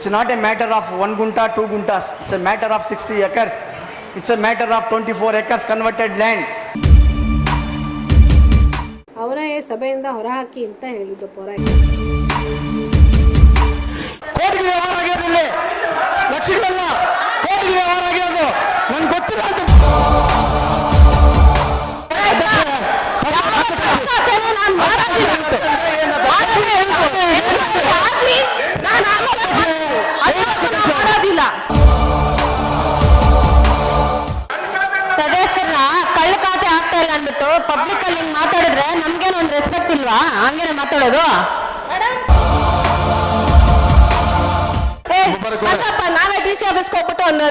It's not a matter of one gunta two guntas it's a matter of sixty acres it's a matter of twenty four acres converted land ಅವರೇ ಸಭೆಯಿಂದ ಹೊರಹಾಕಿ ಅಂತ ಹೇಳಿದ್ದು ಪೋರಾಗಿದೆ ಲಕ್ಷ್ಮಿ ಅಲ್ಲ ಕೋಟಿ ವ್ಯವಹಾರ ಆಗಿರೋದು. ನನ್ಗೆ ಗೊತ್ತಿಲ್ಲ ಮಾತಾಡೋದು? ನಾವೇ ಡಿ ಸಿ ಆಫೀಸ್ಗೆ ಹೋಗ್ಬಿಟ್ಟು ಒಂದು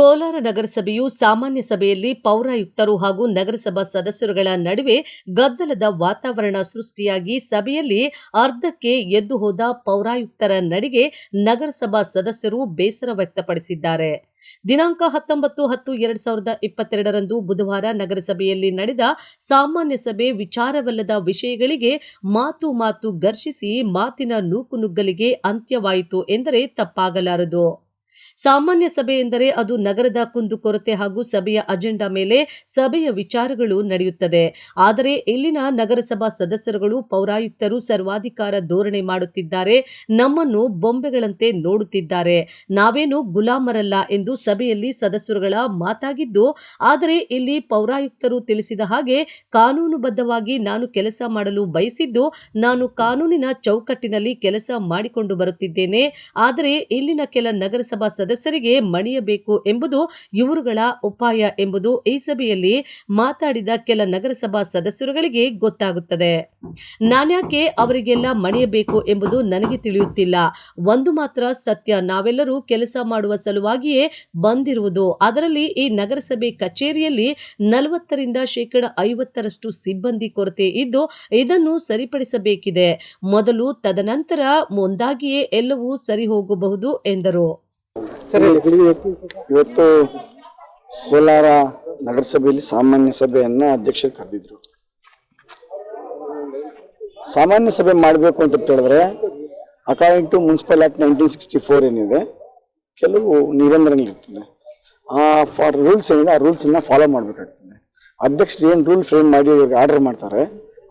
ಕೋಲಾರ ನಗರಸಭೆಯು ಸಾಮಾನ್ಯ ಸಭೆಯಲ್ಲಿ ಪೌರಾಯುಕ್ತರು ಹಾಗೂ ನಗರಸಭಾ ಸದಸ್ಯರುಗಳ ನಡುವೆ ಗದ್ದಲದ ವಾತಾವರಣ ಸೃಷ್ಟಿಯಾಗಿ ಸಭೆಯಲ್ಲಿ ಅರ್ಧಕ್ಕೆ ಎದ್ದು ಹೋದ ಪೌರಾಯುಕ್ತರ ನಡಿಗೆ ನಗರಸಭಾ ಸದಸ್ಯರು ಬೇಸರ ವ್ಯಕ್ತಪಡಿಸಿದ್ದಾರೆ. ದಿನಾಂಕ ಹತ್ತೊಂಬತ್ತು ಹತ್ತು ಎರಡ್ ಸಾವಿರದ ಇಪ್ಪತ್ತೆರಡರಂದು ಬುಧವಾರ ನಗರಸಭೆಯಲ್ಲಿ ನಡೆದ ಸಾಮಾನ್ಯ ಸಭೆ ವಿಚಾರವಲ್ಲದ ವಿಷಯಗಳಿಗೆ ಮಾತು ಮಾತು ಘರ್ಷಿಸಿ ಮಾತಿನ ನೂಕುನುಗ್ಗಲಿಗೆ ಅಂತ್ಯವಾಯಿತು ಎಂದರೆ ತಪ್ಪಾಗಲಾರದು. ಸಾಮಾನ್ಯ ಸಭೆ ಎಂದರೆ ಅದು ನಗರದ ಕುಂದುಕೊರತೆ ಹಾಗೂ ಸಭೆಯ ಅಜೆಂಡಾ ಮೇಲೆ ಸಭೆಯ ವಿಚಾರಗಳು ನಡೆಯುತ್ತದೆ. ಆದರೆ ಇಲ್ಲಿನ ನಗರಸಭಾ ಸದಸ್ಯರುಗಳು, ಪೌರಾಯುಕ್ತರು ಸರ್ವಾಧಿಕಾರ ಧೋರಣೆ ಮಾಡುತ್ತಿದ್ದಾರೆ, ನಮ್ಮನ್ನು ಬೊಂಬೆಗಳಂತೆ ನೋಡುತ್ತಿದ್ದಾರೆ. ನಾವೇನು ಗುಲಾಮರಲ್ಲ ಎಂದು ಸಭೆಯಲ್ಲಿ ಸದಸ್ಯರುಗಳ ಮಾತಾಗಿದ್ದು, ಆದರೆ ಇಲ್ಲಿ ಪೌರಾಯುಕ್ತರು ತಿಳಿಸಿದ ಹಾಗೆ ಕಾನೂನುಬದ್ಧವಾಗಿ ನಾನು ಕೆಲಸ ಮಾಡಲು ಬಯಸಿದ್ದು, ನಾನು ಕಾನೂನಿನ ಚೌಕಟ್ಟಿನಲ್ಲಿ ಕೆಲಸ ಮಾಡಿಕೊಂಡು ಬರುತ್ತಿದ್ದೇನೆ. ಆದರೆ ಇಲ್ಲಿನ ಕೆಲ ನಗರಸಭಾ ಸದಸ್ಯರಿಗೆ ಮಣಿಯಬೇಕು ಎಂಬುದು ಇವರುಗಳ ಉಪಾಯ ಎಂಬುದು ಈ ಸಭೆಯಲ್ಲಿ ಮಾತಾಡಿದ ಕೆಲ ನಗರಸಭಾ ಸದಸ್ಯರುಗಳಿಗೆ ಗೊತ್ತಾಗುತ್ತದೆ. ನಾನ್ಯಾಕೆ ಅವರಿಗೆಲ್ಲ ಮಣಿಯಬೇಕು ಎಂಬುದು ನನಗೆ ತಿಳಿಯುತ್ತಿಲ್ಲ. ಒಂದು ಮಾತ್ರ ಸತ್ಯ. ನಾವೆಲ್ಲರೂ ಕೆಲಸ ಮಾಡುವ ಸಲುವಾಗಿಯೇ ಬಂದಿರುವುದು. ಅದರಲ್ಲಿ ಈ ನಗರಸಭೆ ಕಚೇರಿಯಲ್ಲಿ ನಲವತ್ತರಿಂದ ಶೇಕಡ ಐವತ್ತರಷ್ಟು ಸಿಬ್ಬಂದಿ ಕೊರತೆ ಇದ್ದು ಇದನ್ನು ಸರಿಪಡಿಸಬೇಕಿದೆ. ಮೊದಲು ತದನಂತರ ಮುಂದಾಗಿಯೇ ಎಲ್ಲವೂ ಸರಿ ಹೋಗಬಹುದು ಎಂದರು. ಇವತ್ತು ಕೋಲಾರ ನಗರಸಭೆಯಲ್ಲಿ ಸಾಮಾನ್ಯ ಸಭೆಯನ್ನ ಅಧ್ಯಕ್ಷರು ಕರೆದಿದ್ರು. ಸಾಮಾನ್ಯ ಸಭೆ ಮಾಡಬೇಕು ಅಂತ ಹೇಳಿದ್ರೆ according to municipal act nineteen sixty four ಏನಿದೆ, ಕೆಲವು ನಿಬಂಧನೆಗಳಿರ್ತದೆ. ಆ ಫಾರ್ ರೂಲ್ಸ್ ಏನಿದೆ, ಆ ರೂಲ್ಸನ್ನ ಫಾಲೋ ಮಾಡಬೇಕಾಗ್ತದೆ. ಅಧ್ಯಕ್ಷರು ಏನು ರೂಲ್ ಫ್ರೇಮ್ ಮಾಡಿ ಇವ್ರಿಗೆ ಆರ್ಡರ್ ಮಾಡ್ತಾರೆ,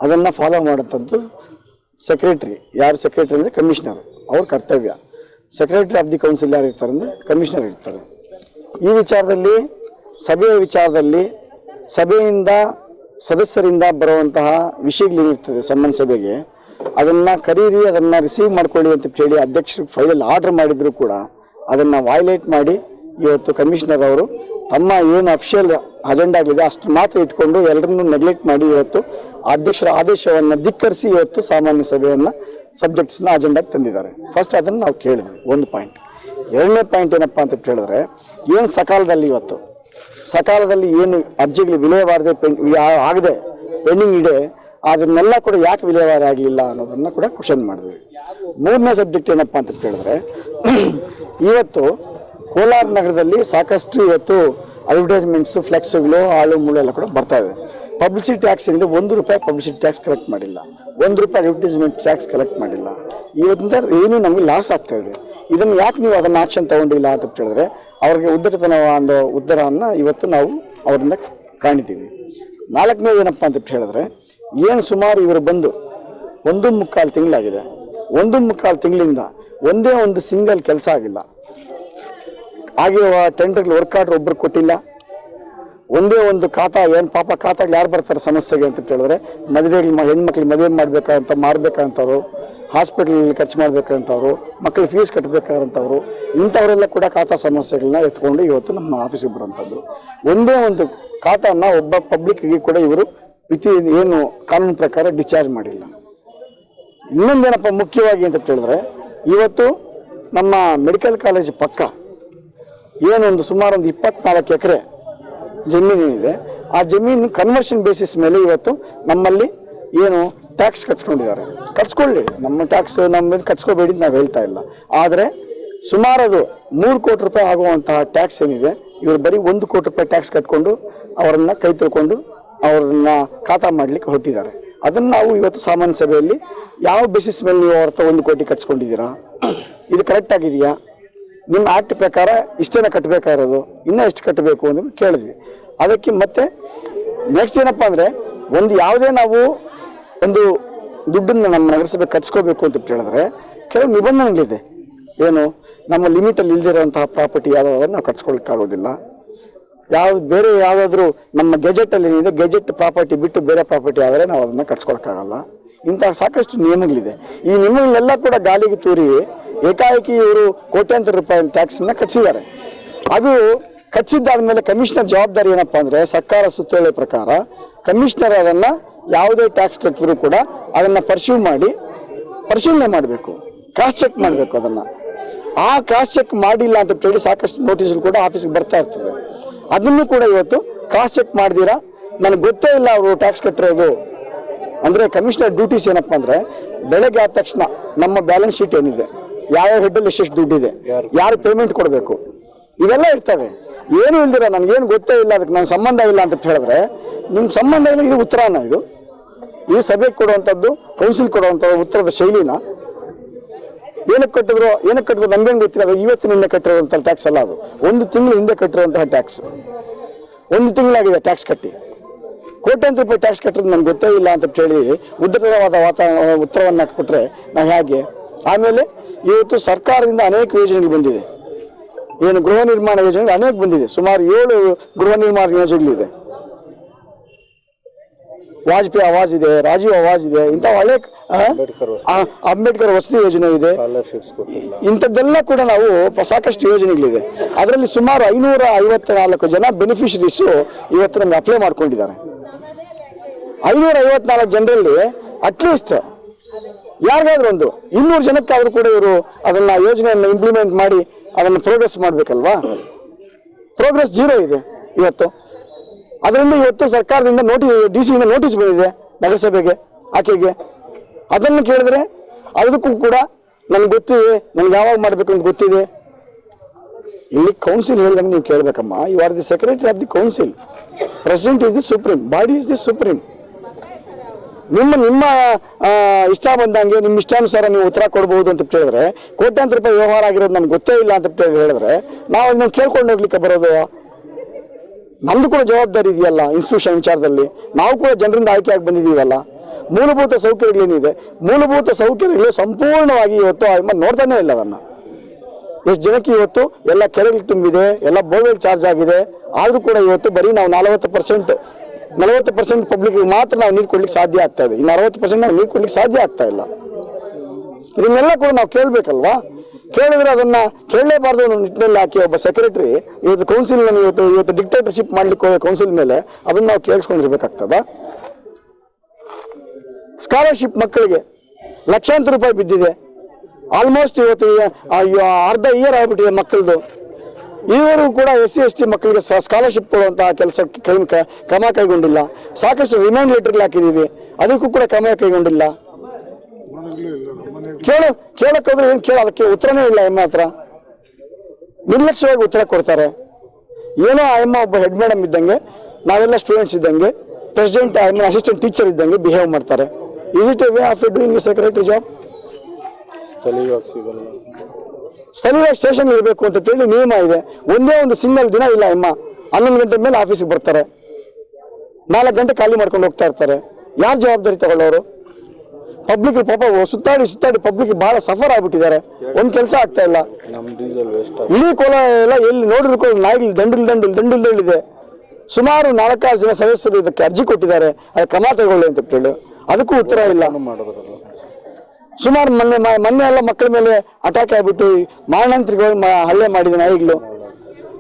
ಅದನ್ನು ಫಾಲೋ ಮಾಡೋಂಥದ್ದು ಸೆಕ್ರೆಟ್ರಿ ಯಾರು ಸೆಕ್ರೆಟರಿ ಅಂದರೆ ಕಮಿಷನರ್ ಅವ್ರ ಕರ್ತವ್ಯ. ಸೆಕ್ರೆಟರಿ ಆಫ್ ದಿ ಕೌನ್ಸಿಲ್ ಯಾರು ಇರ್ತಾರೆ ಅಂದರೆ ಕಮಿಷನರ್ ಇರ್ತಾರೆ. ಈ ವಿಚಾರದಲ್ಲಿ, ಸಭೆಯ ವಿಚಾರದಲ್ಲಿ, ಸಭೆಯಿಂದ ಸದಸ್ಯರಿಂದ ಬರುವಂತಹ ವಿಷಯಗಳೇನಿರ್ತದೆ ಸಮ್ಮನ್ ಸಭೆಗೆ, ಅದನ್ನು ಕರೀರಿ ಅದನ್ನು ರಿಸೀವ್ ಮಾಡ್ಕೊಳ್ಳಿ ಅಂತ ಹೇಳಿ ಅಧ್ಯಕ್ಷರು ಫೈಲಲ್ಲಿ ಆರ್ಡರ್ ಮಾಡಿದರೂ ಕೂಡ ಅದನ್ನು ವಾಯ್ಲೇಟ್ ಮಾಡಿ ಇವತ್ತು ಕಮಿಷನರ್ ಅವರು ತಮ್ಮ ಏನು ಅಫಿಷಿಯಲ್ ಅಜೆಂಡಾಗಳಿದೆ ಅಷ್ಟು ಮಾತ್ರ ಇಟ್ಕೊಂಡು ಎಲ್ಲರನ್ನೂ ನೆಗ್ಲೆಕ್ಟ್ ಮಾಡಿ ಇವತ್ತು ಅಧ್ಯಕ್ಷರ ಆದೇಶವನ್ನು ಧಿಕ್ಕರಿಸಿ ಇವತ್ತು ಸಾಮಾನ್ಯ ಸಭೆಯನ್ನು ಸಬ್ಜೆಕ್ಟ್ಸ್ನ ಅಜೆಂಡಾಗಿ ತಂದಿದ್ದಾರೆ. ಫಸ್ಟ್ ಅದನ್ನು ನಾವು ಕೇಳಿದ್ವಿ, ಒಂದು ಪಾಯಿಂಟ್ ಎರಡನೇ ಪಾಯಿಂಟ್ ಏನಪ್ಪ ಅಂತ ಹೇಳಿದ್ರೆ ಏನು ಸಕಾಲದಲ್ಲಿ ಇವತ್ತು? ಸಕಾಲದಲ್ಲಿ ಏನು ಅರ್ಜಿಗಳು ವಿಲೇವಾರದೆ ಆಗದೆ, ಪೆಂಡಿಂಗ್ ಇದೆ, ಅದನ್ನೆಲ್ಲ ಕೂಡ ಯಾಕೆ ವಿಲೇವಾರಿ ಆಗಲಿಲ್ಲ ಅನ್ನೋದನ್ನ ಕೂಡ ಕ್ವಶನ್ ಮಾಡಿದ್ವಿ. ಮೂರನೇ ಸಬ್ಜೆಕ್ಟ್ ಏನಪ್ಪ ಅಂತ ಕೇಳಿದ್ರೆ, ಇವತ್ತು ಕೋಲಾರ ನಗರದಲ್ಲಿ ಸಾಕಷ್ಟು ಇವತ್ತು ಅಡ್ವರ್ಟೈಸ್ಮೆಂಟ್ಸು ಫ್ಲೆಕ್ಸ್ಗಳು ಆಳು ಮೂಳು ಎಲ್ಲ ಕೂಡ ಬರ್ತಾ ಇದೆ. ಪಬ್ಲಿಸಿಟಿ ಟ್ಯಾಕ್ಸ್ ಏನಿದೆ, ಒಂದು ರೂಪಾಯಿ ಪಬ್ಲಿಸಿಟಿ ಟ್ಯಾಕ್ಸ್ ಕಲೆಕ್ಟ್ ಮಾಡಿಲ್ಲ. ಒಂದು ರೂಪಾಯಿ ಅಡ್ವರ್ಟೈಸ್ಮೆಂಟ್ ಟ್ಯಾಕ್ಸ್ ಕಲೆಕ್ಟ್ ಮಾಡಿಲ್ಲ. ಇವತ್ತಿಂದ ಏನು ನಮಗೆ ಲಾಸ್ ಆಗ್ತಾ ಇದೆ. ಇದನ್ನು ಯಾಕೆ ನೀವು ಅದನ್ನು ಆಕ್ಷನ್ ತೊಗೊಂಡಿಲ್ಲ ಅಂತ ಹೇಳಿದ್ರೆ ಅವ್ರಿಗೆ ಉದ್ದಟತನ ಒಂದು ಉದ್ದರವನ್ನು ಇವತ್ತು ನಾವು ಅವರಿಂದ ಕಾಣಿದ್ದೀವಿ ನಾಲ್ಕನೇದು ಏನಪ್ಪ ಅಂತ ಹೇಳಿದ್ರೆ ಏನು ಸುಮಾರು ಇವರು ಬಂದು ಒಂದು ಮುಕ್ಕಾಲು ತಿಂಗಳಾಗಿದೆ. ಒಂದು ಮುಕ್ಕಾಲು ತಿಂಗಳಿಂದ ಒಂದೇ ಒಂದು ಸಿಂಗಲ್ ಕೆಲಸ ಆಗಿಲ್ಲ. ಆಗಿರುವ ಟೆಂಡರ್ಗಳು ವರ್ಕ್ ಆರ್ಡರ್ ಒಬ್ರು ಕೊಟ್ಟಿಲ್ಲ. ಒಂದೇ ಒಂದು ಖಾತಾ, ಏನು ಪಾಪ ಖಾತಾಗಳು ಯಾರು ಬರ್ತಾರೆ ಸಮಸ್ಯೆಗೆ ಅಂತ ಹೇಳಿದ್ರೆ ಮದುವೆಗಳು ಹೆಣ್ಮಕ್ಳಿಗೆ ಮದುವೆ ಮಾಡ್ಬೇಕಂತ ಮಾರ್ಬೇಕಂತವ್ರು ಹಾಸ್ಪಿಟಲ್ ಖರ್ಚು ಮಾಡ್ಬೇಕಂತವ್ರು ಮಕ್ಳಿಗೆ ಫೀಸ್ ಕಟ್ಟಬೇಕಾದಂಥವ್ರು ಇಂಥವರೆಲ್ಲ ಕೂಡ ಖಾತಾ ಸಮಸ್ಯೆಗಳನ್ನ ಎತ್ಕೊಂಡು ಇವತ್ತು ನಮ್ಮ ಆಫೀಸಿಗೆ ಬರುವಂಥದ್ದು ಒಂದೇ ಒಂದು ಖಾತಾನ ಒಬ್ಬ ಪಬ್ಲಿಕ್ಗೆ ಕೂಡ ಇವರು ವಿತಿ, ಏನು ಕಾನೂನು ಪ್ರಕಾರ ಡಿಸ್ಚಾರ್ಜ್ ಮಾಡಿಲ್ಲ. ಇನ್ನೊಂದೇನಪ್ಪ ಮುಖ್ಯವಾಗಿ ಅಂತ ಹೇಳಿದ್ರೆ ಇವತ್ತು ನಮ್ಮ ಮೆಡಿಕಲ್ ಕಾಲೇಜ್ ಪಕ್ಕ ಏನೊಂದು ಸುಮಾರು ಒಂದು ಇಪ್ಪತ್ನಾಲ್ಕು ಎಕರೆ ಜಮೀನು ಇದೆ ಆ ಜಮೀನು ಕನ್ವರ್ಷನ್ ಬೇಸಿಸ್ ಮೇಲೆ ಇವತ್ತು ನಮ್ಮಲ್ಲಿ ಏನು ಟ್ಯಾಕ್ಸ್ ಕಟ್ಸ್ಕೊಂಡಿದ್ದಾರೆ. ಕಟ್ಸ್ಕೊಳ್ಳಿ. ನಮ್ಮ ಟ್ಯಾಕ್ಸ್ ನಮ್ಮ ಕಟ್ಸ್ಕೋಬೇಡಿ ಅಂತ ನಾವು ಹೇಳ್ತಾ ಇಲ್ಲ. ಆದರೆ ಸುಮಾರು ಅದು ಮೂರು ಕೋಟಿ ರೂಪಾಯಿ ಆಗುವಂತಹ ಟ್ಯಾಕ್ಸ್ ಏನಿದೆ, ಇವರು ಬರೀ ಒಂದು ಕೋಟಿ ರೂಪಾಯಿ ಟ್ಯಾಕ್ಸ್ ಕಟ್ಕೊಂಡು ಅವರನ್ನು ಕೈ ತಿಳ್ಕೊಂಡು ಅವ್ರನ್ನ ಖಾತಾ ಮಾಡ್ಲಿಕ್ಕೆ ಹೊಟ್ಟಿದ್ದಾರೆ ಅದನ್ನು ನಾವು ಇವತ್ತು ಸಾಮಾನ್ಯ ಸಭೆಯಲ್ಲಿ ಯಾವ ಬೇಸಿಸ್ ಮೇಲೆ ನೀವು ಅವ್ರ ಒಂದು ಕೋಟಿ ಕಟ್ಸ್ಕೊಂಡಿದ್ದೀರಾ? ಇದು ಕರೆಕ್ಟ್ ಆಗಿದೆಯಾ? ನಿಮ್ಮ ಆ್ಯಕ್ಟ್ ಪ್ರಕಾರ ಇಷ್ಟೇನ ಕಟ್ಟಬೇಕಾಗಿರೋದು ಇನ್ನೂ ಎಷ್ಟು ಕಟ್ಟಬೇಕು ಅಂತ ಕೇಳಿದ್ವಿ. ಅದಕ್ಕೆ ಮತ್ತೆ ನೆಕ್ಸ್ಟ್ ಏನಪ್ಪ ಅಂದರೆ, ಒಂದು ಯಾವುದೇ ನಾವು ಒಂದು ದುಡ್ಡನ್ನು ನಮ್ಮ ನಗರಸಭೆ ಕಟ್ಸ್ಕೋಬೇಕು ಅಂತ ಹೇಳಿದ್ರೆ, ಕೆಲವು ನಿಬಂಧನೆಗಳಿದೆ. ಏನು, ನಮ್ಮ ಲಿಮಿಟಲ್ಲಿ ಇಲ್ದಿರೋಂತಹ ಪ್ರಾಪರ್ಟಿ ಯಾವುದಾದ್ರು ನಾವು ಕಟ್ಸ್ಕೊಳಕ್ಕಾಗೋದಿಲ್ಲ ಯಾವ್ದು ಬೇರೆ ಯಾವುದಾದ್ರೂ ನಮ್ಮ ಗೆಜೆಟಲ್ಲಿ ಏನಿದೆ, ಗೆಜೆಟ್ ಪ್ರಾಪರ್ಟಿ ಬಿಟ್ಟು ಬೇರೆ ಪ್ರಾಪರ್ಟಿ ಆದರೆ ನಾವು ಅದನ್ನು ಕಟ್ಸ್ಕೊಳಕ್ಕಾಗಲ್ಲ. ಇಂತಹ ಸಾಕಷ್ಟು ನಿಯಮಗಳಿದೆ. ಈ ನಿಯಮಗಳೆಲ್ಲ ಕೂಡ ಗಾಲಿಗೆ ತೂರಿ ಏಕಾಏಕಿ ಇವರು ಕೋಟ್ಯಾಂತರ ರೂಪಾಯಿ ಟ್ಯಾಕ್ಸನ್ನು ಕಟ್ಟಿಸಿದ್ದಾರೆ ಅದು ಕಚ್ಚಿದ್ದಾದ ಮೇಲೆ ಕಮಿಷನರ್ ಜವಾಬ್ದಾರಿ ಏನಪ್ಪಾ ಅಂದ್ರೆ ಸರ್ಕಾರ ಸುತ್ತೋಲೆ ಪ್ರಕಾರ ಕಮಿಷನರ್ ಅದನ್ನ ಯಾವುದೇ ಟ್ಯಾಕ್ಸ್ ಕಟ್ಟಿದ್ರು ಕೂಡ ಅದನ್ನ ಪರ್ಸ್ಯೂ ಮಾಡಿ ಪರಿಶೀಲನೆ ಮಾಡಬೇಕು. ಕ್ರಾಸ್ ಚೆಕ್ ಮಾಡಬೇಕು ಅದನ್ನ. ಆ ಕ್ರಾಸ್ ಚೆಕ್ ಮಾಡಿಲ್ಲ ಅಂತ ಹೇಳಿ ಸಾಕಷ್ಟು ನೋಟಿಸ್ ಕೂಡ ಆಫೀಸ್ಗೆ ಬರ್ತಾ ಇರ್ತದೆ. ಅದನ್ನು ಕೂಡ ಇವತ್ತು ಕ್ರಾಸ್ ಚೆಕ್ ಮಾಡಿದೀರಾ? ನನಗೆ ಗೊತ್ತೇ ಇಲ್ಲ ಅವರು ಟ್ಯಾಕ್ಸ್ ಕಟ್ಟಿರೋದು. ಅಂದ್ರೆ ಕಮಿಷನರ್ ಡ್ಯೂಟೀಸ್ ಏನಪ್ಪಾ ಅಂದ್ರೆ ಬೆಳಗ್ಗೆ ಆದ ತಕ್ಷಣ ನಮ್ಮ ಬ್ಯಾಲೆನ್ಸ್ ಶೀಟ್ ಏನಿದೆ? ಯಾವ ಹೆಡ್ಡಲ್ಲಿ ಎಷ್ಟೆಷ್ಟು ದುಡ್ಡಿದೆ? ಯಾರು ಪೇಮೆಂಟ್ ಕೊಡಬೇಕು? ಇವೆಲ್ಲ ಇರ್ತವೆ. ಏನು ಇಲ್ದಿರ ನನಗೇನು ಗೊತ್ತೇ ಇಲ್ಲ, ಅದಕ್ಕೆ ನನ್ನ ಸಂಬಂಧ ಇಲ್ಲ ಅಂತ ಹೇಳಿದ್ರೆ ನಿಮ್ಮ ಸಂಬಂಧ ಇಲ್ಲ, ಇದು ಉತ್ತರನ ಇದು. ಈ ಸಭೆಗೆ ಕೊಡುವಂಥದ್ದು ಕೌನ್ಸಿಲ್ ಕೊಡುವಂಥ ಉತ್ತರದ ಶೈಲಿನ. ಏನಕ್ಕೆ ಕಟ್ಟಿದ್ರು ಏನಕ್ಕೆ ಕಟ್ಟಿದ್ರು ನಮ್ಗೇನು ಗೊತ್ತಿಲ್ಲ, ಅದು ಇವತ್ತಿನಿಂದ ಕಟ್ಟಿರುವಂಥ ಟ್ಯಾಕ್ಸ್ ಅಲ್ಲ ಅದು. ಒಂದು ತಿಂಗಳು ಹಿಂದೆ ಕಟ್ಟಿರುವಂತಹ ಟ್ಯಾಕ್ಸ್ ಒಂದು ತಿಂಗಳಾಗಿದೆ ಟ್ಯಾಕ್ಸ್ ಕಟ್ಟಿ. ಕೋಟ್ಯಾಂತರ ರೂಪಾಯಿ ಟ್ಯಾಕ್ಸ್ ಕಟ್ಟೋದು ನನಗೆ ಗೊತ್ತೇ ಇಲ್ಲ ಅಂತ ಹೇಳಿ ಉದ್ದತವಾದ ವಾತಾವರಣ ಉತ್ತರವನ್ನು ಕೊಟ್ಟರೆ ನಾವು ಹೇಗೆ? ಆಮೇಲೆ ಇವತ್ತು ಸರ್ಕಾರದಿಂದ ಅನೇಕ ಯೋಜನೆಗಳು ಬಂದಿದೆ. ಏನು ಗೃಹ ನಿರ್ಮಾಣ ಯೋಜನೆಗಳು ಅನೇಕ ಬಂದಿದೆ. ಸುಮಾರು ಏಳು ಗೃಹ ನಿರ್ಮಾಣ ಯೋಜನೆಗಳಿದೆ. ವಾಜಪೇಯಿ ಆವಾಜ್ ಇದೆ ರಾಜೀವ್ ಆವಾಜ್ ಇದೆ ಇಂಥ ಅನೇಕ ಅಂಬೇಡ್ಕರ್ ವಸತಿ ಯೋಜನೆ ಇದೆ. ಇಂಥದ್ದೆಲ್ಲ ಕೂಡ ನಾವು ಸಾಕಷ್ಟು ಯೋಜನೆಗಳಿದೆ. ಅದರಲ್ಲಿ ಸುಮಾರು ಐನೂರ ಐವತ್ತ ನಾಲ್ಕು ಜನ ಬೆನಿಫಿಷರೀಸು ಇವತ್ತು ನಮ್ಗೆ ಅಪ್ಲೈ ಮಾಡ್ಕೊಂಡಿದ್ದಾರೆ. ಐನೂರ ಐವತ್ನಾಲ್ಕು ಜನರಲ್ಲಿ ಅಟ್ಲೀಸ್ಟ್ ಯಾರಿಗಾದ್ರೂ ಒಂದು ಇನ್ನೂರು ಜನಕ್ಕಾದ್ರೂ ಕೂಡ ಇವರು ಅದನ್ನ ಯೋಜನೆಯನ್ನು ಇಂಪ್ಲಿಮೆಂಟ್ ಮಾಡಿ ಅದನ್ನು ಪ್ರೋಗ್ರೆಸ್ ಮಾಡಬೇಕಲ್ವಾ? ಪ್ರೋಗ್ರೆಸ್ ಜೀರೋ ಇದೆ ಇವತ್ತು. ಅದರಿಂದ ಇವತ್ತು ಸರ್ಕಾರದಿಂದ ನೋಟಿಸ್ ಡಿ ಸಿಯಿಂದ ನೋಟಿಸ್ ಬಂದಿದೆ ನಗರಸಭೆಗೆ, ಆಕೆಗೆ. ಅದನ್ನು ಕೇಳಿದ್ರೆ ಅದಕ್ಕೂ ಕೂಡ ನನ್ಗೆ ಗೊತ್ತಿದೆ, ನನ್ಗೆ ಯಾವಾಗ ಮಾಡಬೇಕು ಅಂತ ಗೊತ್ತಿದೆ. ಇಲ್ಲಿ ಕೌನ್ಸಿಲ್ ಹೇಳಿದಂಗೆ ನೀವು ಕೇಳಬೇಕಮ್ಮ. You are the secretary of the council president is the supreme body is the supreme ನಿಮ್ಮ ನಿಮ್ಮ ಇಷ್ಟ ಬಂದಂಗೆ ನಿಮ್ಮ ಇಷ್ಟಾನುಸಾರ ನೀವು ಉತ್ತರ ಕೊಡ್ಬೋದು ಅಂತ ಹೇಳಿದ್ರೆ ಕೋಟ್ಯಾಂತರ ರೂಪಾಯಿ ವ್ಯವಹಾರ ಆಗಿರೋದು ನನ್ಗೆ ಗೊತ್ತೇ ಇಲ್ಲ ಅಂತ ಹೇಳಿ ಹೇಳಿದ್ರೆ ನಾವು ನೀವು ಕೇಳ್ಕೊಂಡು ಹೋಗ್ಲಿಕ್ಕೆ ಬರೋದು ನಮ್ದು ಕೂಡ ಜವಾಬ್ದಾರಿ ಇದೆಯಲ್ಲ ಇನ್ಸ್ಟಿಟ್ಯೂಷನ್ ವಿಚಾರದಲ್ಲಿ. ನಾವು ಕೂಡ ಜನರಿಂದ ಆಯ್ಕೆಯಾಗಿ ಬಂದಿದ್ದೀವಲ್ಲ. ಮೂಲಭೂತ ಸೌಕರ್ಯಗಳೇನಿದೆ ಮೂಲಭೂತ ಸೌಕರ್ಯಗಳು ಸಂಪೂರ್ಣವಾಗಿ ಇವತ್ತು ನೋಡ್ತಾನೆ ಇಲ್ಲ ಅದನ್ನು. ಎಷ್ಟು ಜನಕ್ಕೆ ಇವತ್ತು ಎಲ್ಲ ಕೆರೆಗಳು ತುಂಬಿದೆ, ಎಲ್ಲ ಬೋರ್ವೆಲ್ ಚಾರ್ಜ್ ಆಗಿದೆ. ಆದರೂ ಕೂಡ ಇವತ್ತು ಬರೀ ನಾವು ನಲವತ್ತು ಪರ್ಸೆಂಟ್ ನಲವತ್ತು ಪರ್ಸೆಂಟ್ ಪಬ್ಲಿಕ್ ಮಾತ್ರ ನಾವು ನೀರು ಕೊಡ್ಲಿಕ್ಕೆ ಸಾಧ್ಯ ಆಗ್ತಾ ಇದೆ. ಇನ್ನು ಅರವತ್ತು ಪರ್ಸೆಂಟ್ ನಾವು ನೀರು ಕೊಡ್ಲಿಕ್ಕೆ ಸಾಧ್ಯ ಆಗ್ತಾ ಇಲ್ಲ. ಇದನ್ನೆಲ್ಲ ಕೂಡ ನಾವು ಕೇಳಬೇಕಲ್ವಾ? ಕೇಳಿದ್ರೆ ಅದನ್ನ ಕೇಳಲೇಬಾರ್ದು ಅನ್ನೋ ನಿಟ್ಟಿನಲ್ಲಿ ಹಾಕಿ ಒಬ್ಬ ಸೆಕ್ರೆಟರಿ ಇವತ್ತು ಕೌನ್ಸಿಲ್ ಇವತ್ತು ಇವತ್ತು ಡಿಕ್ಟೇಟರ್ಶಿಪ್ ಮಾಡ್ಲಿಕ್ಕೆ ಕೌನ್ಸಿಲ್ ಮೇಲೆ ಅದನ್ನ ನಾವು ಕೇಳಿಸ್ಕೊಂಡಿರ್ಬೇಕಾಗ್ತದ? ಸ್ಕಾಲರ್ಶಿಪ್ ಮಕ್ಕಳಿಗೆ ಲಕ್ಷಾಂತರ ರೂಪಾಯಿ ಬಿದ್ದಿದೆ. ಆಲ್ಮೋಸ್ಟ್ ಇವತ್ತು ಅರ್ಧ ಇಯರ್ ಆಗ್ಬಿಟ್ಟಿದೆ ಮಕ್ಕಳದು. ಈವರೆಗೂ ಕೂಡ ಎಸ್ ಸಿ, ಎಸ್ ಟಿ ಮಕ್ಕಳಿಗೆ ಸ್ಕಾಲರ್ಶಿಪ್ ಕೊಡುವಂತಹ ಕೆಲಸ ಕ್ರಮ ಕೈಗೊಂಡಿಲ್ಲ. ಸಾಕಷ್ಟು ರಿಮೈಂಡ್ ಲೆಟರ್ಗಳು ಹಾಕಿದ್ದೀವಿ ಅದಕ್ಕೂ ಕೂಡ ಕ್ರಮ ಕೈಗೊಂಡಿಲ್ಲ. ಕೇಳು, ಕೇಳಕ್ಕೋದ್ರೆ ಏನು ಕೇಳ, ಅದಕ್ಕೆ ಉತ್ತರನೇ ಇಲ್ಲ ಎಮ್ಮ ಹತ್ರ. ನಿರ್ಲಕ್ಷ್ಯವಾಗಿ ಉತ್ತರ ಕೊಡ್ತಾರೆ. ಏನೋ ಆ ಎಮ್ಮ ಒಬ್ಬ ಹೆಡ್ ಮೇಡಮ್ ಇದ್ದಂಗೆ, ನಾವೆಲ್ಲ ಸ್ಟೂಡೆಂಟ್ಸ್ ಇದ್ದಂಗೆ ಪ್ರೆಸಿಡೆಂಟ್ ಅಸಿಸ್ಟೆಂಟ್ ಟೀಚರ್ ಇದ್ದಂಗೆ ಬಿಹೇವ್ ಮಾಡ್ತಾರೆ. Is it a way of doing secretary job ಸ್ಥಳೀಯ ಸ್ಟೇಷನ್ ಇರಬೇಕು ಅಂತ ಹೇಳಿ ನಿಯಮ ಇದೆ. ಒಂದೇ ಒಂದು ಸಿಂಗಲ್ ದಿನ ಇಲ್ಲ ಅಮ್ಮ. ಹನ್ನೊಂದು ಗಂಟೆ ಮೇಲೆ ಆಫೀಸಿಗೆ ಬರ್ತಾರೆ. ನಾಲ್ಕು ಗಂಟೆ ಖಾಲಿ ಮಾಡ್ಕೊಂಡು ಹೋಗ್ತಾ ಇರ್ತಾರೆ. ಯಾರು ಜವಾಬ್ದಾರಿ ತಗೊಳ್ಳೋರು? ಪಬ್ಲಿಕ್ ಪಾಪ ಸುತ್ತಾಡಿ ಸುತ್ತಾಡಿ ಪಬ್ಲಿಕ್ ಬಹಳ ಸಫರ್ ಆಗ್ಬಿಟ್ಟಿದ್ದಾರೆ. ಒಂದ್ ಕೆಲಸ ಆಗ್ತಾ ಇಲ್ಲ. ಇಡೀ ಕೋಲ ಎಲ್ಲ ಎಲ್ಲಿ ನೋಡಿದ್ರು ಕೂಡ ನಾಯಿಗಳು ದಂಡಲ್ ದಂಡಲ್ ದಂಡಲ್ ದಂಡಿದೆ ಸುಮಾರು ನಾಲ್ಕಾರು ಜನ ಸದಸ್ಯರು ಇದಕ್ಕೆ ಅರ್ಜಿ ಕೊಟ್ಟಿದ್ದಾರೆ. ಅದು ಕ್ರಮ ತಗೊಳ್ಳಿ ಅಂತ ಹೇಳಿ ಅದಕ್ಕೂ ಉತ್ತರ ಇಲ್ಲ. ಸುಮಾರು ಮೊನ್ನೆ ಮೊನ್ನೆ ಎಲ್ಲ ಮಕ್ಕಳ ಮೇಲೆ ಅಟ್ಯಾಕ್ ಆಗಿಬಿಟ್ಟು ಮಾರಣಾಂತರಿಗಳು ಹಲ್ಲೆ ಮಾಡಿದ ನಾಯಿಗಳು.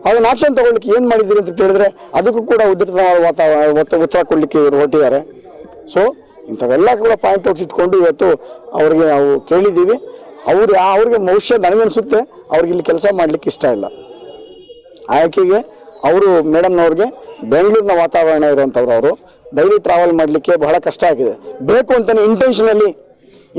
ಅದನ್ನ ಆಕ್ಷನ್ ತಗೊಳ್ಳಿಕ್ಕೆ ಏನು ಮಾಡಿದ್ದೀರಿ ಅಂತ ಕೇಳಿದ್ರೆ ಅದಕ್ಕೂ ಕೂಡ ಉದ್ಧತವಾದ ವಾತಾವರಣ ಉತ್ತರ ಕೊಡ್ಲಿಕ್ಕೆ ಇವರು ಹೊರಟಿದ್ದಾರೆ. ಸೊ ಇಂಥವೆಲ್ಲ ಕೂಡ ಪಾಯಿಂಟ್ ಔಟ್ಸ್ ಇಟ್ಕೊಂಡು ಇವತ್ತು ಅವ್ರಿಗೆ ನಾವು ಕೇಳಿದ್ದೀವಿ. ಅವ್ರು ಅವ್ರಿಗೆ ಬಹುಶಃ ನನಗನ್ಸುತ್ತೆ, ಅವ್ರಿಗೆ ಇಲ್ಲಿ ಕೆಲಸ ಮಾಡ್ಲಿಕ್ಕೆ ಇಷ್ಟ ಇಲ್ಲ. ಆಯ್ಕೆಗೆ ಅವರು ಮೇಡಮ್ನವ್ರಿಗೆ ಬೆಂಗಳೂರಿನ ವಾತಾವರಣ ಇರುವಂಥವ್ರು ಅವರು. ಡೈಲಿ ಟ್ರಾವೆಲ್ ಮಾಡಲಿಕ್ಕೆ ಬಹಳ ಕಷ್ಟ ಆಗಿದೆ. ಬೇಕು ಅಂತಲೇ ಇಂಟೆನ್ಷನಲಿ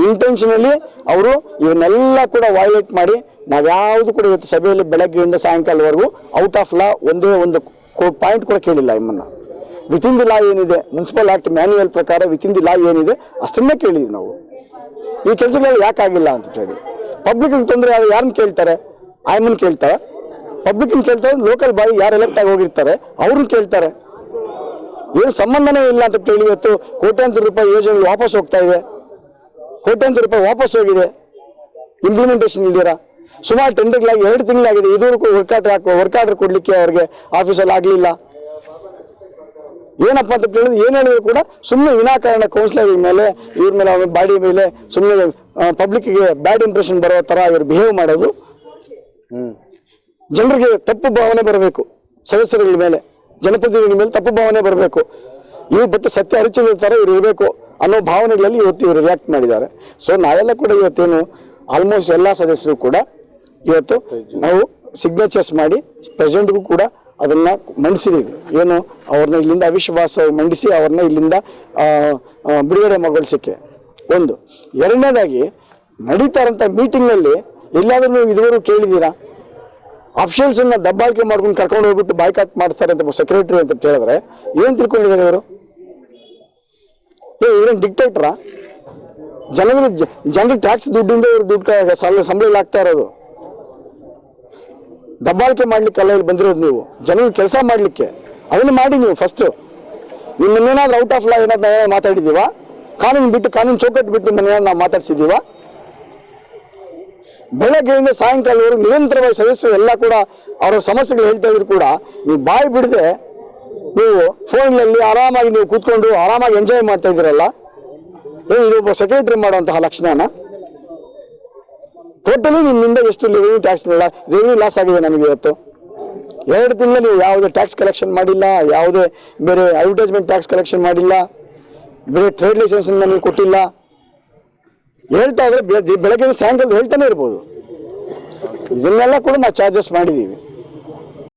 ಇಂಟೆನ್ಷನಲಿ ಅವರು ಇವನ್ನೆಲ್ಲ ಕೂಡ ವೈಲೇಟ್ ಮಾಡಿ ನಾವ್ಯಾವುದು ಕೂಡ ಇವತ್ತು ಸಭೆಯಲ್ಲಿ ಬೆಳಗ್ಗೆಯಿಂದ ಸಾಯಂಕಾಲವರೆಗೂ ಔಟ್ ಆಫ್ ಲಾ ಒಂದೇ ಒಂದು ಪಾಯಿಂಟ್ ಕೂಡ ಕೇಳಿಲ್ಲ ನಿಮ್ಮನ್ನ. ವಿತಿನ್ ದಿ ಲಾ ಏನಿದೆ ಮುನ್ಸಿಪಲ್ ಆಕ್ಟ್ ಮ್ಯಾನ್ಯುವಲ್ ಪ್ರಕಾರ ವಿತಿನ್ ದಿ ಲಾ ಏನಿದೆ, ಅಷ್ಟನ್ನೇ ಕೇಳಿದ್ವಿ ನಾವು. ಈ ಕೆಲಸಗಳು ಯಾಕೆ ಆಗಿಲ್ಲ ಅಂತ ಹೇಳಿ ಪಬ್ಲಿಕ್ ತೊಂದರೆ ಆದ್ರೆ ಯಾರನ್ನ ಕೇಳ್ತಾರೆ? ಆಯಮ್ಮನ್ ಕೇಳ್ತಾರೆ. ಪಬ್ಲಿಕ್ ಕೇಳ್ತಾರೆ ಲೋಕಲ್ ಬಾಡಿ ಯಾರು ಎಲೆಕ್ಟ್ ಆಗಿ ಹೋಗಿರ್ತಾರೆ, ಅವ್ರನ್ನ ಕೇಳ್ತಾರೆ. ಏನು ಸಂಬಂಧನೇ ಇಲ್ಲ ಅಂತ ಕೇಳಿ ಇವತ್ತು ಕೋಟ್ಯಾಂತರ ರೂಪಾಯಿ ಯೋಜನೆ ವಾಪಸ್ ಹೋಗ್ತಾ ಇದೆ. ಕೋಟ್ಯಾಂತರ ರೂಪಾಯಿ ವಾಪಸ್ ಹೋಗಿದೆ. ಇಂಪ್ಲಿಮೆಂಟೇಷನ್ ಇಲ್ದಿರಾ ಸುಮಾರು ಟೆಂಡರ್ಗಳಾಗಿ ಎರಡು ತಿಂಗಳಾಗಿದೆ. ಇದುವರೆಗೂ ವರ್ಕ್ ಆರ್ಡರ್ ಹಾಕೋ ವರ್ಕ್ ಆರ್ಡರ್ ಕೊಡ್ಲಿಕ್ಕೆ ಅವ್ರಿಗೆ ಆಫೀಸಲ್ಲಿ ಆಗಲಿಲ್ಲ. ಏನಪ್ಪ ಅಂತ ಕೇಳಿದ್ರೆ ಏನು ಹೇಳಿದ್ರು ಕೂಡ ಸುಮ್ಮನೆ ವಿನಾಕಾರಣ ಕೌನ್ಸಿಲರ್ ಮೇಲೆ, ಇವ್ರ ಮೇಲೆ, ಅವ್ರ ಬಾಡಿ ಮೇಲೆ ಸುಮ್ಮನೆ ಪಬ್ಲಿಕ್ಗೆ ಬ್ಯಾಡ್ ಇಂಪ್ರೆಷನ್ ಬರೋ ಥರ ಇವ್ರು ಬಿಹೇವ್ ಮಾಡೋದು. ಜನರಿಗೆ ತಪ್ಪು ಭಾವನೆ ಬರಬೇಕು. ಸದಸ್ಯರುಗಳ ಮೇಲೆ, ಜನಪ್ರತಿನಿಧಿಗಳ ಮೇಲೆ ತಪ್ಪು ಭಾವನೆ ಬರಬೇಕು. ಇವ್ರು ಮತ್ತೆ ಸತ್ಯ ಅರಿಚಿದ ಥರ ಇವ್ರು ಇರಬೇಕು. ಅನ್ನೋ ಭಾವನೆಗಳಲ್ಲಿ ಇವತ್ತು ಇವರು ರಿಯಾಕ್ಟ್ ಮಾಡಿದ್ದಾರೆ. ಸೊ ನಾವೆಲ್ಲ ಕೂಡ ಇವತ್ತೇನು ಆಲ್ಮೋಸ್ಟ್ ಎಲ್ಲ ಸದಸ್ಯರು ಕೂಡ ಇವತ್ತು ನಾವು ಸಿಗ್ನೇಚರ್ಸ್ ಮಾಡಿ ಪ್ರೆಸಿಡೆಂಟ್ಗೂ ಕೂಡ ಅದನ್ನ ಮಂಡಿಸಿದೀವಿ. ಏನು ಅವ್ರನ್ನ ಇಲ್ಲಿಂದ ಅವಿಶ್ವಾಸ ಮಂಡಿಸಿ ಅವ್ರನ್ನ ಇಲ್ಲಿಂದ ಬಿಡುಗಡೆ ಮಗೊಳಿಸಕ್ಕೆ ಒಂದು. ಎರಡನೇದಾಗಿ ನಡೀತಾ ಇರೋಂಥ ಮೀಟಿಂಗ್ನಲ್ಲಿ ಎಲ್ಲಾದರೂ ನೀವು ಇದುವರೆಗೂ ಕೇಳಿದ್ದೀರಾ? ಅನ್ನ ದಬ್ಬಾಳಿಕೆ ಮಾಡ್ಕೊಂಡು ಕರ್ಕೊಂಡು ಹೋಗ್ಬಿಟ್ಟು ಬಾಯ್ಕಾಟ್ ಮಾಡ್ತಾರೆ ಅಂತ ಸೆಕ್ರೆಟರಿ ಅಂತ ಕೇಳಿದ್ರೆ ಏನು ತಿಳ್ಕೊಂಡಿದ್ದಾರೆ ಇವರು? ಏ, ಇವ್ರೇನ್ ಡಿಕ್ಟೇಟ್ರಾ ಜನಗಳ ಜನರಿಗೆ ಟ್ಯಾಕ್ಸ್ ದುಡ್ಡಿಂದ ಇವ್ರು ದುಡ್ಡು ಸಂಬಳ ಆಗ್ತಾ ಇರೋದು. ದಬ್ಬಾಳಿಕೆ ಮಾಡ್ಲಿಕ್ಕೆಲ್ಲ ಇಲ್ಲಿ ಬಂದಿರೋದು ನೀವು. ಜನರಿಗೆ ಕೆಲಸ ಮಾಡ್ಲಿಕ್ಕೆ. ಅವನು ಮಾಡಿ ನೀವು ಫಸ್ಟ್ ನಿಮ್ಮನ್ನೇನಾದ್ರೂ ಔಟ್ ಆಫ್ ಲಾ ಏನಾದ್ರು ನಾವೇನಾದ್ರು ಮಾತಾಡಿದ್ದೀವಾ? ಕಾನೂನು ಬಿಟ್ಟು, ಕಾನೂನು ಚೌಕಟ್ಟು ಬಿಟ್ಟು ನಿಮ್ಮನ್ನೇನಾದ್ರು ನಾವು ಮಾತಾಡ್ಸಿದ್ದೀವಾ? ಬೆಳಗ್ಗೆಯಿಂದ ಸಾಯಂಕಾಲವರೆಗೂ ನಿರಂತರವಾಗಿ ಸದಸ್ಯರು ಎಲ್ಲ ಕೂಡ ಅವರ ಸಮಸ್ಯೆಗಳು ಹೇಳ್ತಾ ಇದ್ರು ಕೂಡ, ನೀವು ಬಾಯಿ ಬಿಡದೆ ನೀವು ಫೋನ್ಗಳಲ್ಲಿ ಆರಾಮಾಗಿ ನೀವು ಕೂತ್ಕೊಂಡು ಆರಾಮಾಗಿ ಎಂಜಾಯ್ ಮಾಡ್ತಾ ಇದ್ದೀರಲ್ಲ? ಏನು ಇದು ಒಬ್ಬ ಸೆಕ್ರೆಟರಿ ಮಾಡುವಂತಹ ಲಕ್ಷಣನ? ಟೋಟಲಿ ನಿಮ್ಮಿಂದ ಎಷ್ಟು ರೆವಿನ್ಯೂ ಟ್ಯಾಕ್ಸ್ ರೆವಿನ್ಯೂ ಲಾಸ್ ಆಗಿದೆ ನಮಗೆ ಇವತ್ತು. ಎರಡು ತಿಂಗಳ ನೀವು ಯಾವುದೇ ಟ್ಯಾಕ್ಸ್ ಕಲೆಕ್ಷನ್ ಮಾಡಿಲ್ಲ, ಯಾವುದೇ ಬೇರೆ ಅಡ್ವರ್ಟೈಸ್ಮೆಂಟ್ ಟ್ಯಾಕ್ಸ್ ಕಲೆಕ್ಷನ್ ಮಾಡಿಲ್ಲ, ಬೇರೆ ಟ್ರೇಡ್ ಲೈಸೆನ್ಸ್ ನೀವು ಕೊಟ್ಟಿಲ್ಲ. ಹೇಳ್ತಾ ಇದ್ರೆ ಬೆಳಗ್ಗೆ ಸಾಯಂಕಾಲ ಹೇಳ್ತಾನೆ ಇರ್ಬೋದು. ಇದನ್ನೆಲ್ಲ ಕೂಡ ನಾವು ಚಾರ್ಜಸ್ ಮಾಡಿದ್ದೀವಿ.